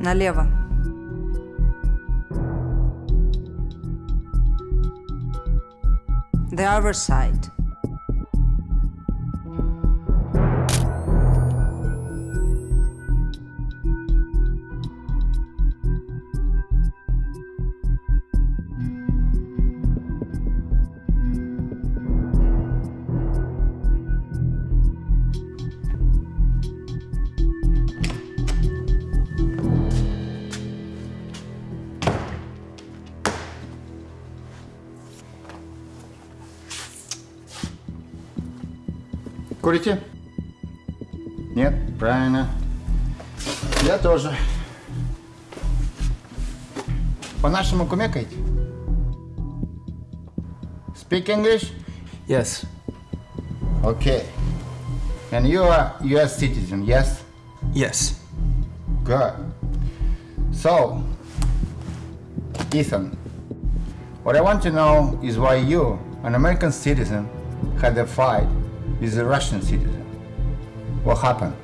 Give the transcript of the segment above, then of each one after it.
Налево. The other side. Курите? Нет? Правильно. Я тоже. По-нашему кумекаете? Speak English? Yes. Okay. And you are US citizen, yes? Yes. Good. So, Ethan, what I want to know is why you, an American citizen, had a fight with a Russian citizen. What happened?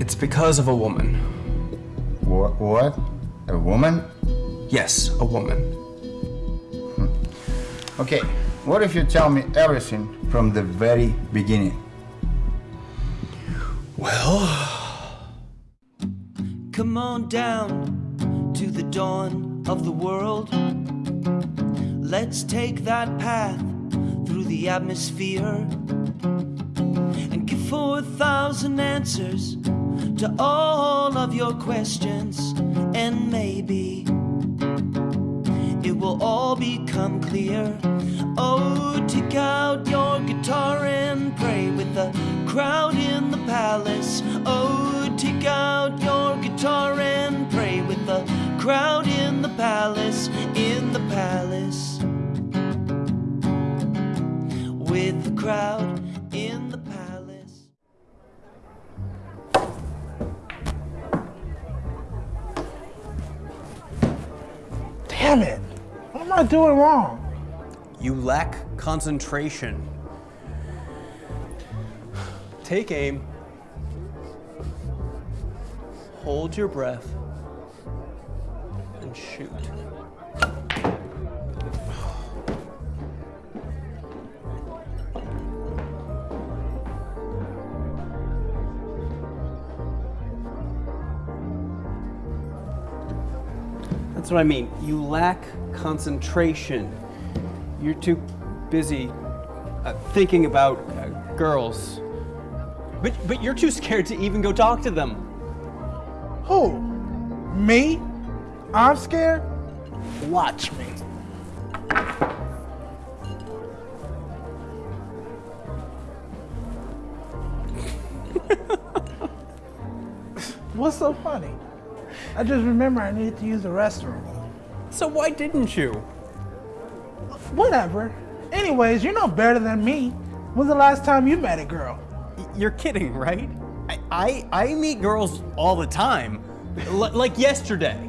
It's because of a woman. What? what? A woman? Yes, a woman. Hmm. Okay, what if you tell me everything from the very beginning? Well, Come on down to the dawn of the world. Let's take that path through the atmosphere and give 4,000 answers to all of your questions. And maybe it will all become clear. Oh, take out your guitar and pray with the crowd in the palace. Oh, take out your guitar and pray with the crowd in the palace, in the palace. Crowd in the palace. Damn it! What am I doing wrong? you lack concentration. Take aim. Hold your breath. And shoot. That's what I mean. You lack concentration. You're too busy uh, thinking about uh, girls. But, but you're too scared to even go talk to them. Who? Me? I'm scared? Watch me. What's so funny? I just remember I needed to use the restroom. So why didn't you? Whatever. Anyways, you're no better than me. When's the last time you met a girl? You're kidding, right? I, I, I meet girls all the time. L- like yesterday.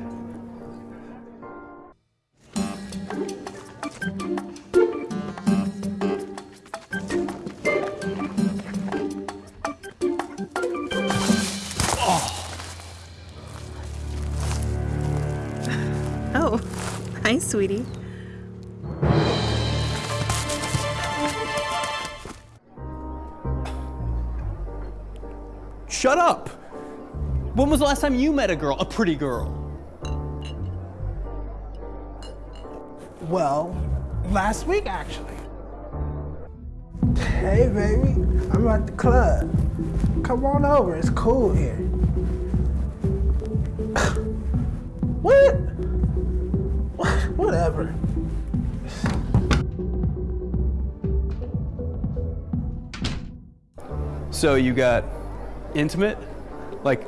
Hi, sweetie. Shut up! When was the last time you met a girl, a pretty girl? Well, last week actually. Hey baby, I'm at the club. Come on over, it's cool here. Whatever. So you got intimate? Like,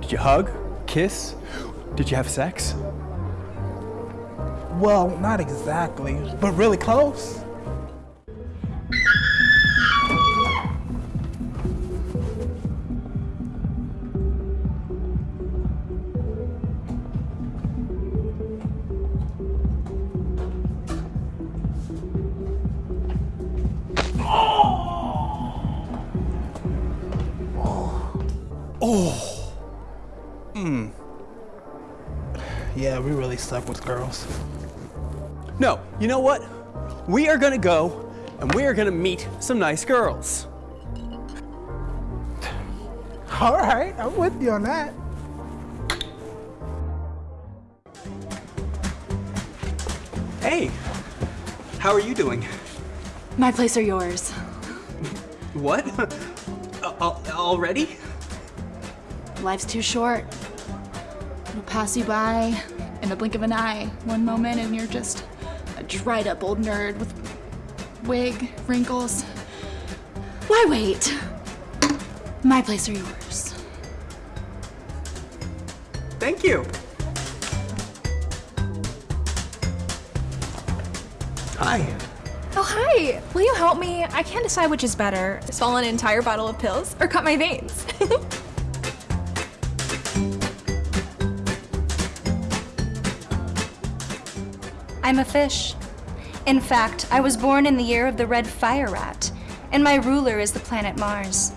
did you hug? Kiss? Did you have sex? Well, not exactly, but really close. Hmm. Yeah, we really suck with girls. No, you know what? We are gonna go and we are gonna meet some nice girls. All right, I'm with you on that. Hey, how are you doing? My place or yours? What? Already? Life's too short. It'll pass you by in the blink of an eye. One moment and you're just a dried up old nerd with wig, wrinkles. Why wait? My place or yours? Thank you. Hi. Oh, hi! Will you help me? I can't decide which is better swallow an entire bottle of pills or cut my veins. I'm a fish. In fact, I was born in the year of the red fire rat, and my ruler is the planet Mars.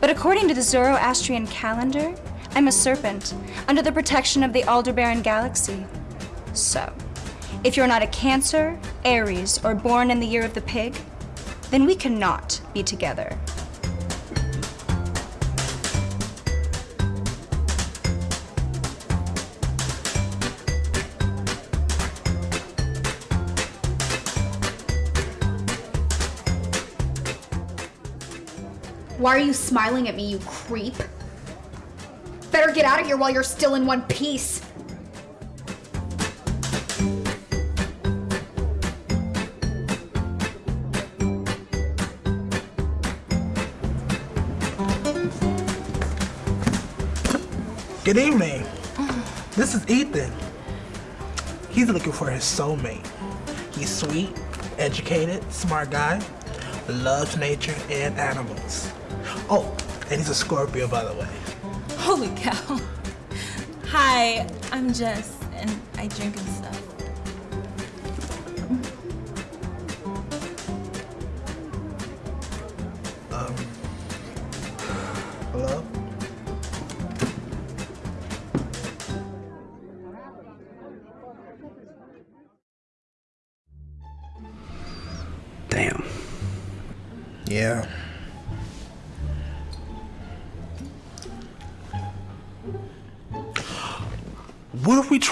But according to the Zoroastrian calendar, I'm a serpent, under the protection of the Aldebaran galaxy. So, if you're not a Cancer, Aries, or born in the year of the pig, then we cannot be together. Why are you smiling at me, you creep? Better get out of here while you're still in one piece. Good evening. This is Ethan. He's looking for his soulmate. He's sweet, educated, smart guy, loves nature and animals. Oh, and he's a Scorpio, by the way. Holy cow. Hi, I'm Jess, and I drink and stuff.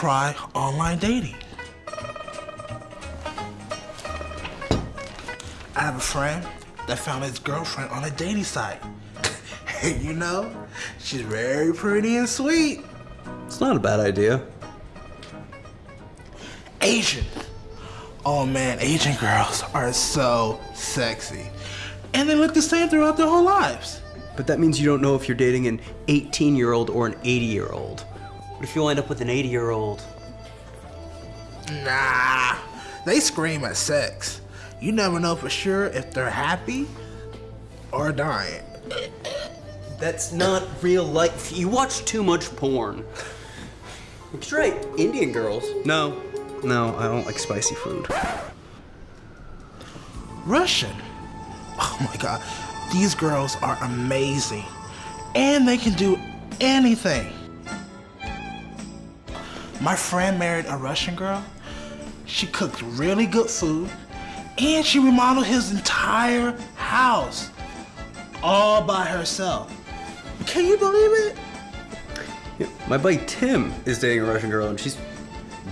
Try online dating? I have a friend that found his girlfriend on a dating site. And you know, she's very pretty and sweet. It's not a bad idea. Asian. Oh man, Asian girls are so sexy. And they look the same throughout their whole lives. But that means you don't know if you're dating an 18 year old or an 80 year old. What if you'll end up with an 80 year old? Nah, they scream at sex. You never know for sure if they're happy or dying. That's not real life. You watch too much porn. Straight Indian girls. No, no, I don't like spicy food. Russian. Oh my god, these girls are amazing. And they can do anything. My friend married a Russian girl. She cooked really good food. And she remodeled his entire house. All by herself. Can you believe it? Yeah, my buddy Tim is dating a Russian girl, and she's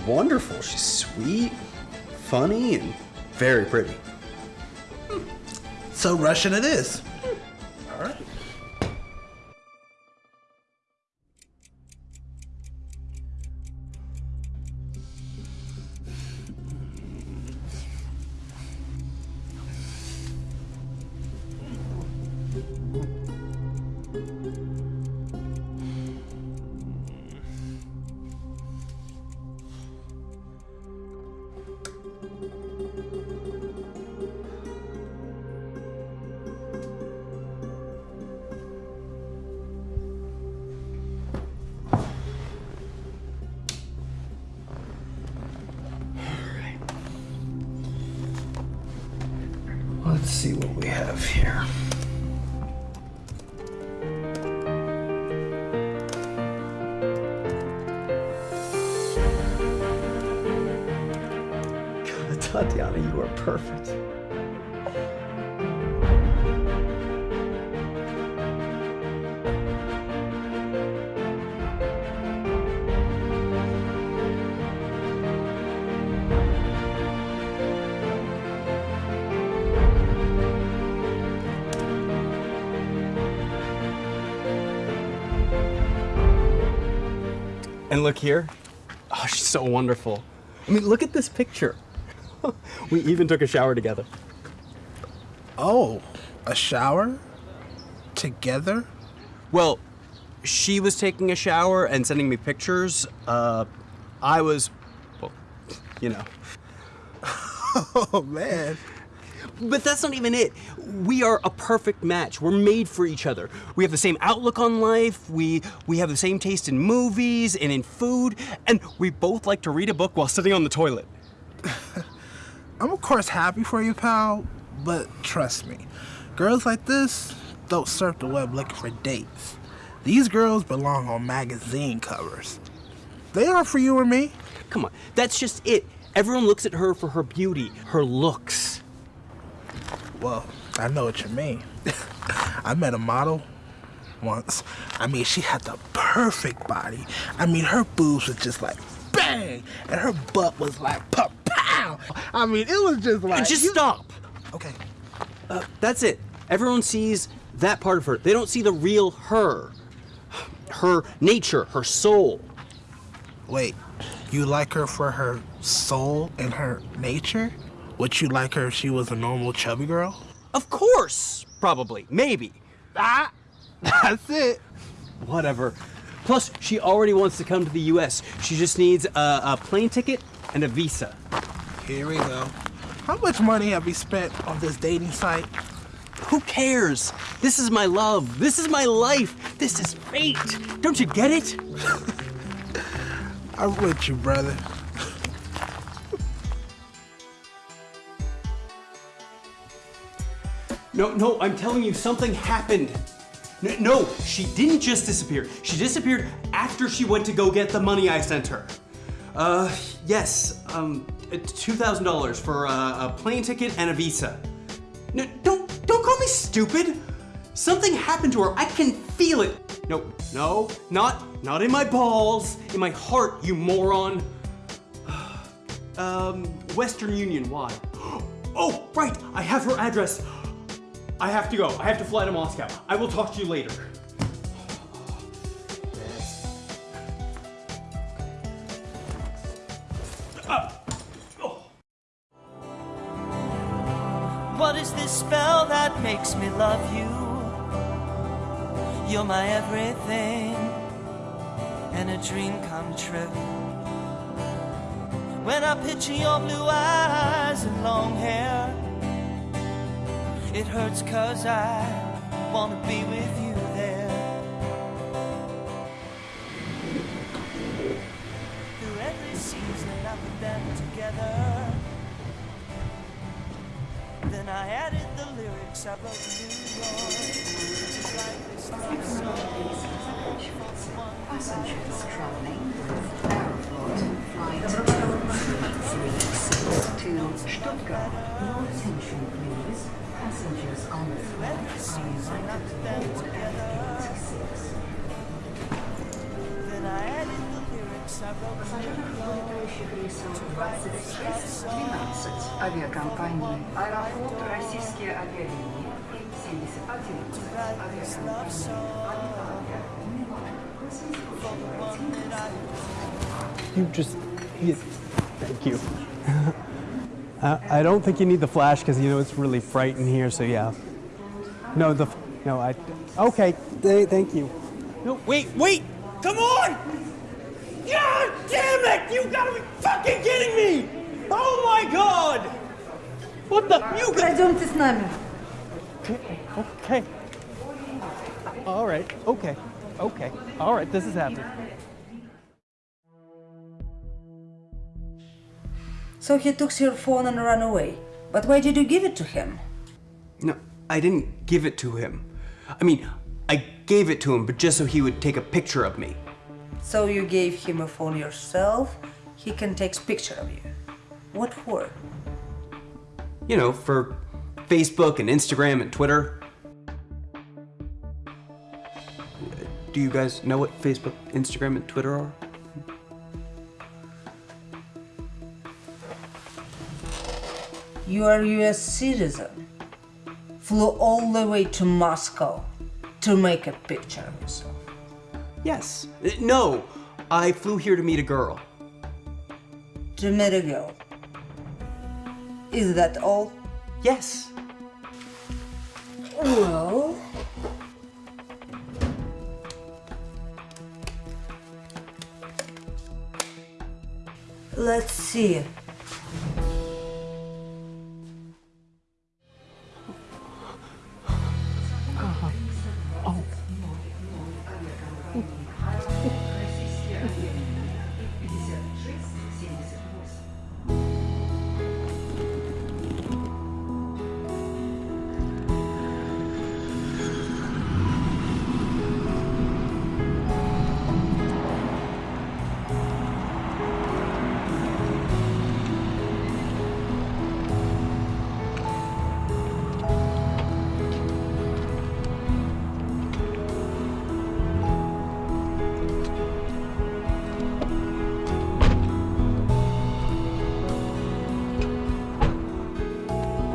wonderful. She's sweet, funny, and very pretty. So Russian it is. of here. Tatiana, you are perfect. Look here. Oh, she's so wonderful. I mean, look at this picture. we even took a shower together. Oh, a shower? Together? Well, she was taking a shower and sending me pictures. Uh, I was, well, you know. Oh, man. But that's not even it. We are a perfect match. We're made for each other. We have the same outlook on life. We we have the same taste in movies and in food, and we both like to read a book while sitting on the toilet. I'm of course happy for you, pal, but trust me, girls like this don't surf the web looking for dates. These girls belong on magazine covers. They are for you or me. Come on, that's just it. Everyone looks at her for her beauty, her looks. Well, I know what you mean. I met a model once. I mean, she had the perfect body. I mean, her boobs were just like bang, and her butt was like pow. I mean, it was just like. And just you- stop. Okay. Uh, that's it. Everyone sees that part of her. They don't see the real her. Her nature, her soul. Wait, you like her for her soul and her nature? Would you like her if she was a normal chubby girl? Of course, probably, maybe. Ah, that's it. Whatever. Plus, she already wants to come to the U.S. She just needs a, a plane ticket and a visa. Here we go. How much money have we spent on this dating site? Who cares? This is my love. This is my life. This is fate. Don't you get it? I'm with you, brother. No, no, I'm telling you, something happened. No, she didn't just disappear. She disappeared after she went to go get the money I sent her. Uh, yes, um, $2,000 for uh, a plane ticket and a visa. No, don't, don't call me stupid. Something happened to her. I can feel it. No, no, not, not in my balls, in my heart, you moron. Um, Western Union, why? Oh, right, I have her address. I have to go. I have to fly to Moscow. I will talk to you later. What is this spell that makes me love you? You're my everything and a dream come true. When I picture your blue eyes and long hair, it hurts cause I wanna be with you there. Through every season I put them together. Then I added the lyrics I wrote to New York. Just like this love song. Passengers traveling авиакомпании Аэрофлот Российские авиалинии и 7011 авиакомпании You just, you, thank you. uh, I don't think you need the flash because you know it's really bright in here. So yeah. No, the, no, I. Okay, th- thank you. No, wait, wait, come on! God damn it! You gotta be fucking kidding me! Oh my god! What the? You got. Пройдемте с нами. Okay. All right. Okay. Okay. All right. This is happening. So he took your phone and ran away. But why did you give it to him? No, I didn't give it to him. I mean, I gave it to him, but just so he would take a picture of me. So you gave him a phone yourself. He can take picture of you. What for? You know, for Facebook and Instagram and Twitter. Do you guys know what Facebook, Instagram, and Twitter are? You are a US citizen. Flew all the way to Moscow to make a picture of yourself. Yes. Uh, No, I flew here to meet a girl. To meet a girl. Is that all? Yes. Well, let's see.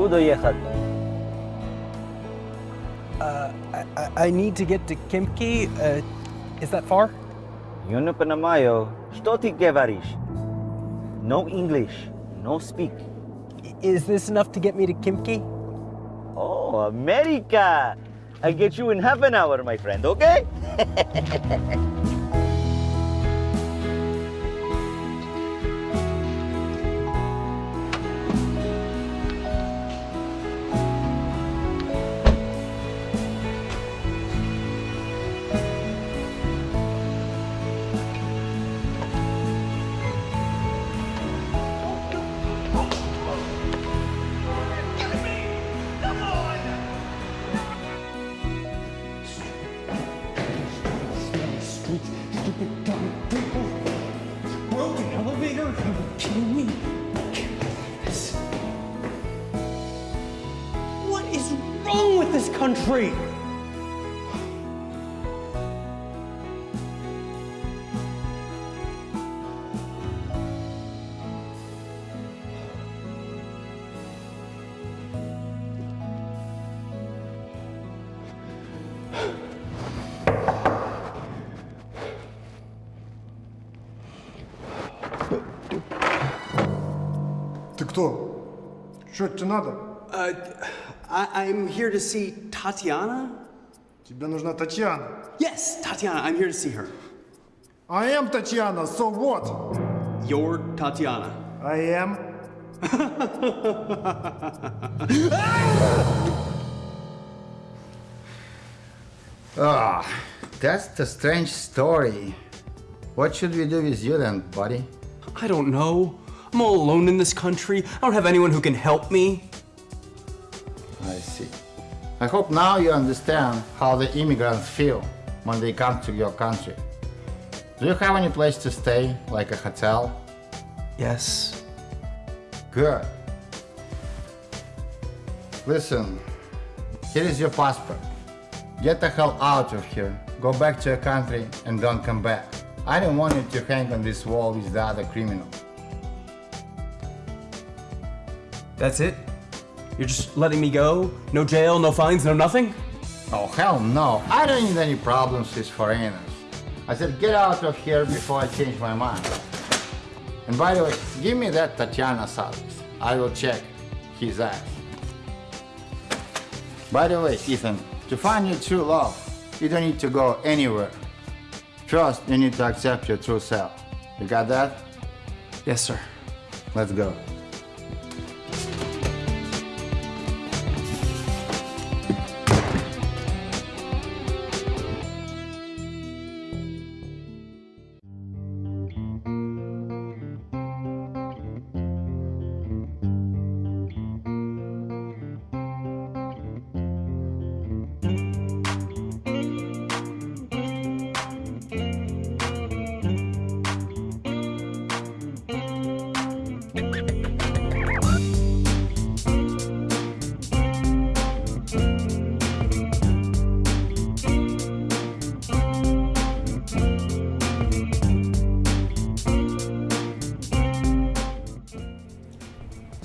буду ехать. Uh, I, I need to get to Khimki. Uh, is that far? Я не понимаю, что ты говоришь. No English, no speak. Is this enough to get me to Khimki? Oh, America! I get you in half an hour, my friend, okay? country? Ты кто? Что тебе надо? Uh, I, I'm here to see Tatiana. Тебе нужна Татьяна. Yes, Tatiana. I'm here to see her. I am Татьяна, so what? You're Tatiana. I am. Ah, that's the strange story. What should we do with you then, buddy? I don't know. I'm all alone in this country. I don't have anyone who can help me. I hope now you understand how the immigrants feel when they come to your country. Do you have any place to stay, like a hotel? Yes. Good. Listen, here is your passport. Get the hell out of here. Go back to your country and don't come back. I don't want you to hang on this wall with the other criminals. That's it? You're just letting me go? No jail, no fines, no nothing? Oh, hell no. I don't need any problems with foreigners. I said, get out of here before I change my mind. And by the way, give me that Tatiana service. I will check his ass. By the way, Ethan, to find your true love, you don't need to go anywhere. First, you need to accept your true self. You got that? Yes, sir. Let's go.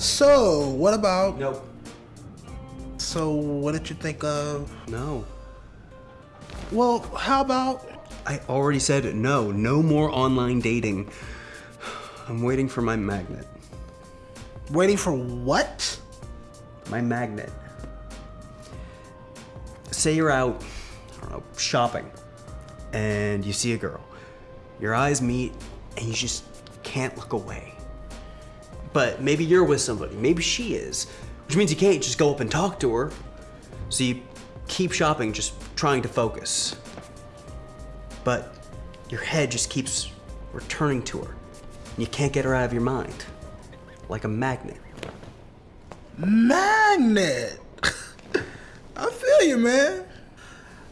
So, what about? Nope. So, what did you think of? No. Well, how about? I already said no. No more online dating. I'm waiting for my magnet. Waiting for what? My magnet. Say you're out, I don't know, shopping, and you see a girl. Your eyes meet, and you just can't look away. But maybe you're with somebody, maybe she is, which means you can't just go up and talk to her. So you keep shopping, just trying to focus. But your head just keeps returning to her. And you can't get her out of your mind. Like a magnet. Magnet. I feel you, man.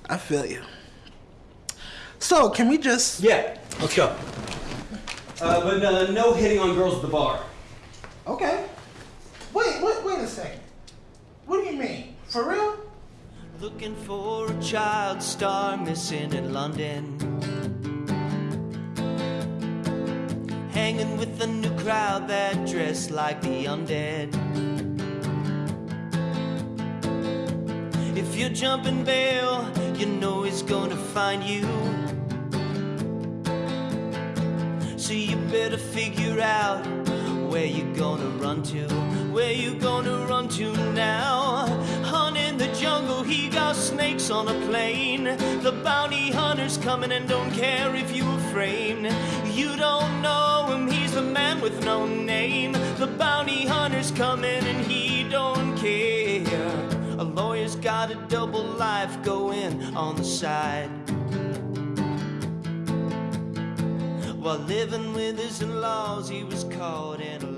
I feel you. So, can we just? Yeah, let's go. Uh, but uh, no hitting on girls at the bar. Okay. Wait, wait, wait a second. What do you mean? For real? Looking for a child star missing in London. Hanging with a new crowd that dress like the undead. If you're jumping bail, you know he's gonna find you. So you better figure out where you gonna run to. Where you gonna run to now? Hunt in the jungle, he got snakes on a plane. The bounty hunter's coming and don't care if you were framed. You don't know him, he's the man with no name. The bounty hunter's coming and he don't care. A lawyer's got a double life going on the side. While living with his in laws, he was caught in a.